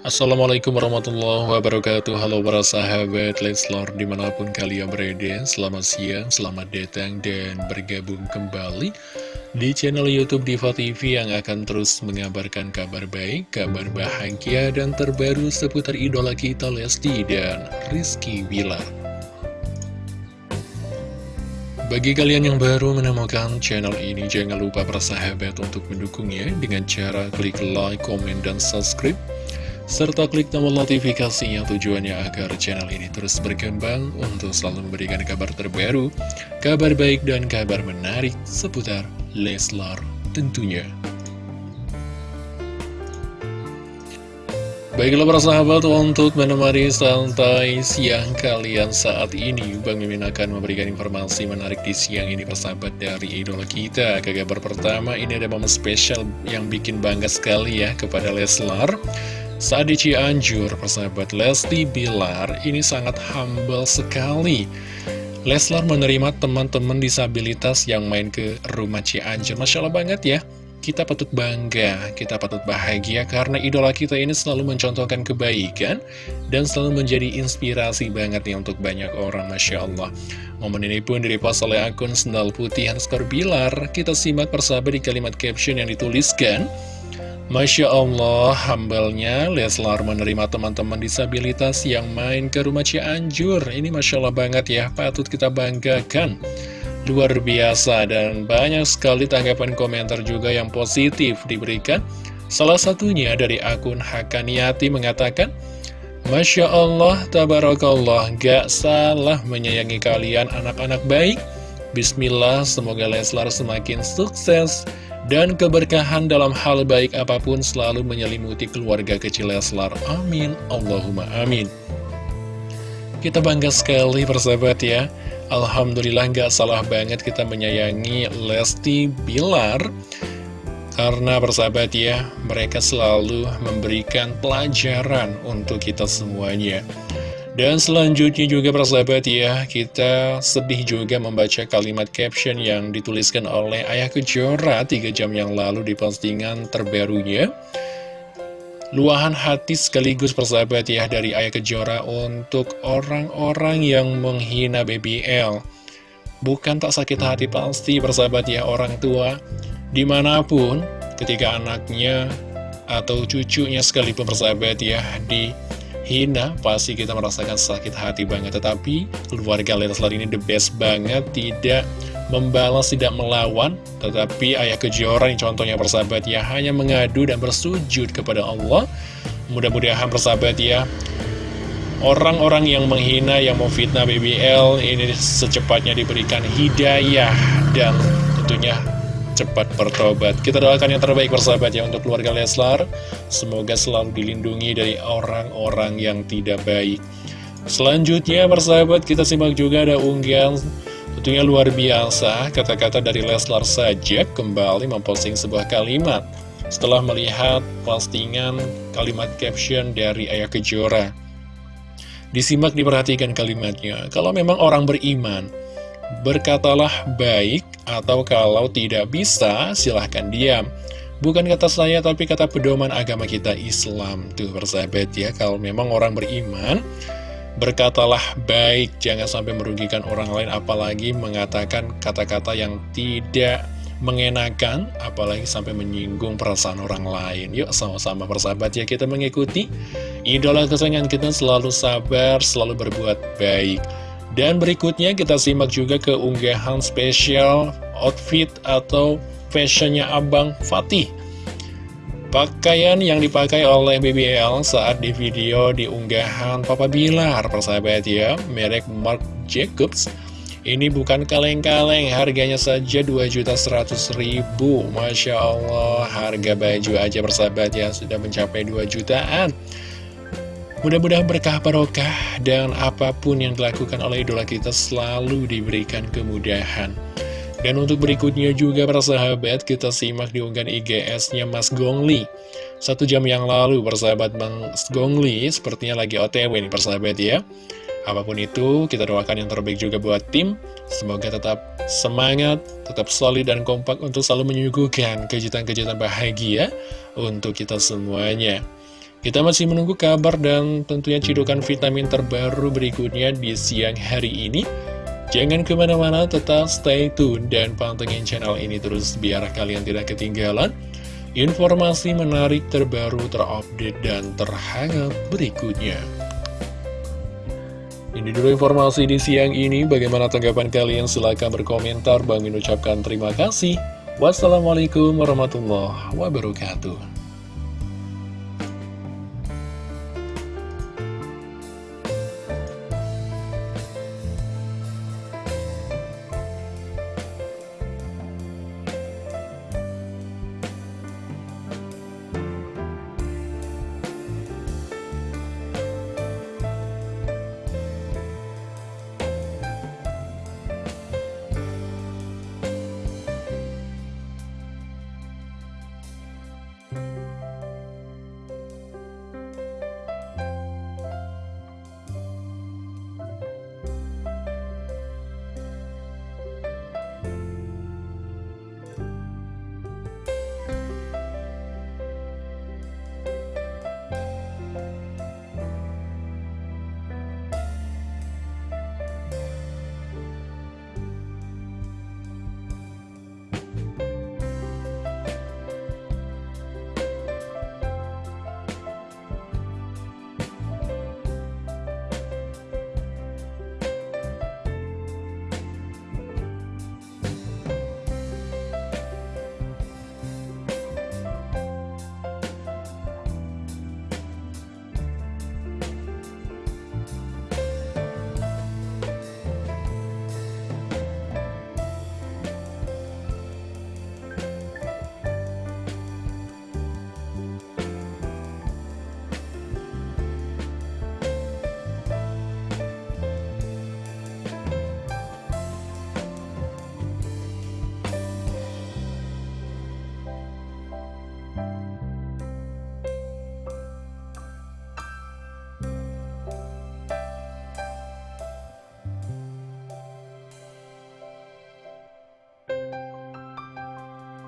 Assalamualaikum warahmatullahi wabarakatuh. Halo para sahabat Leslar di mana pun kalian berada Selamat siang, selamat datang dan bergabung kembali Di channel Youtube Diva TV yang akan terus mengabarkan kabar baik Kabar bahagia dan terbaru seputar idola kita Lesti dan Rizky Bilar. Bagi kalian yang baru menemukan channel ini, jangan lupa persahabat untuk mendukungnya dengan cara klik like, komen, dan subscribe serta klik tombol notifikasinya tujuannya agar channel ini terus berkembang untuk selalu memberikan kabar terbaru, kabar baik dan kabar menarik seputar Leslar tentunya. Baiklah para sahabat, untuk menemani santai siang kalian saat ini Bang Mimin akan memberikan informasi menarik di siang ini persahabat dari idola kita Ke kabar pertama, ini ada momen spesial yang bikin bangga sekali ya kepada Leslar saat di Cianjur, persahabat Lesti Bilar ini sangat humble sekali. Leslar menerima teman-teman disabilitas yang main ke rumah Cianjur. Masya Allah banget ya. Kita patut bangga, kita patut bahagia karena idola kita ini selalu mencontohkan kebaikan dan selalu menjadi inspirasi banget nih untuk banyak orang, Masya Allah. Momen ini pun direpost oleh akun Sendal Putih Hanskor Bilar. Kita simak persahabat di kalimat caption yang dituliskan. Masya Allah, hambalnya Leslar menerima teman-teman disabilitas yang main ke rumah Cianjur. Ini Masya Allah banget ya, patut kita banggakan. Luar biasa dan banyak sekali tanggapan komentar juga yang positif diberikan. Salah satunya dari akun Hakaniati mengatakan, Masya Allah, Tabarakallah, gak salah menyayangi kalian anak-anak baik. Bismillah, semoga Leslar semakin sukses dan keberkahan dalam hal baik apa pun selalu menyelimuti keluarga kecil Leslar. Amin. Allahumma amin. Kita bangga sekali persahabat ya. Alhamdulillah nggak salah banget kita menyayangi Lesti Bilar. Karena persahabat ya, mereka selalu memberikan pelajaran untuk kita semuanya. Dan selanjutnya juga persahabat ya, kita sedih juga membaca kalimat caption yang dituliskan oleh Ayah Kejora 3 jam yang lalu di postingan terbarunya. Luahan hati sekaligus persahabat ya dari Ayah Kejora untuk orang-orang yang menghina BBL. Bukan tak sakit hati pasti persahabat ya orang tua, di mana pun ketika anaknya atau cucunya sekalipun persahabat ya di hina, pasti kita merasakan sakit hati banget. Tetapi keluarga Leslar ini the best banget, tidak membalas, tidak melawan. Tetapi ayah kejuaraan contohnya persahabat ya, hanya mengadu dan bersujud kepada Allah. Mudah-mudahan persahabat ya, orang-orang yang menghina, yang mau fitnah BBL, ini secepatnya diberikan hidayah dan tentunya cepat bertobat. Kita doakan yang terbaik persahabat ya untuk keluarga Leslar. Semoga selalu dilindungi dari orang-orang yang tidak baik. Selanjutnya persahabat kita simak juga ada unggahan tentunya luar biasa. Kata-kata dari Leslar saja kembali memposting sebuah kalimat. Setelah melihat postingan kalimat caption dari Ayah Kejora. Disimak diperhatikan kalimatnya. Kalau memang orang beriman, berkatalah baik atau kalau tidak bisa, silahkan diam. Bukan kata saya, tapi kata pedoman agama kita Islam. Tuh, persahabat ya, kalau memang orang beriman, berkatalah baik, jangan sampai merugikan orang lain, apalagi mengatakan kata-kata yang tidak mengenakan, apalagi sampai menyinggung perasaan orang lain. Yuk, sama-sama persahabat ya, kita mengikuti idola kesayangan kita selalu sabar, selalu berbuat baik. Dan berikutnya kita simak juga keunggahan spesial outfit atau fashionnya Abang Fatih. Pakaian yang dipakai oleh BBL saat di video di unggahan Papa Bilar, persahabat ya, merek Marc Jacobs. Ini bukan kaleng-kaleng, harganya saja 2.100.000 Masya Allah, harga baju aja persahabat ya, sudah mencapai 2 jutaan. Mudah-mudahan berkah barokah dan apa pun yang dilakukan oleh idola kita selalu diberikan kemudahan. Dan untuk berikutnya juga para sahabat kita simak di unggahan IGS-nya Mas Gongli. Satu jam yang lalu persahabat Mas Gongli sepertinya lagi OTW nih persahabat ya. Apa pun itu kita doakan yang terbaik juga buat tim. Semoga tetap semangat, tetap solid dan kompak untuk selalu menyuguhkan kejutan-kejutan bahagia untuk kita semuanya. Kita masih menunggu kabar dan tentunya cidukan vitamin terbaru berikutnya di siang hari ini. Jangan ke mana-mana, tetap stay tune dan pantengin channel ini terus biar kalian tidak ketinggalan informasi menarik terbaru terupdate dan terhangat berikutnya. Ini dulu informasi di siang ini, bagaimana tanggapan kalian? Silahkan berkomentar, Bang ucapkan terima kasih. Wassalamualaikum warahmatullahi wabarakatuh.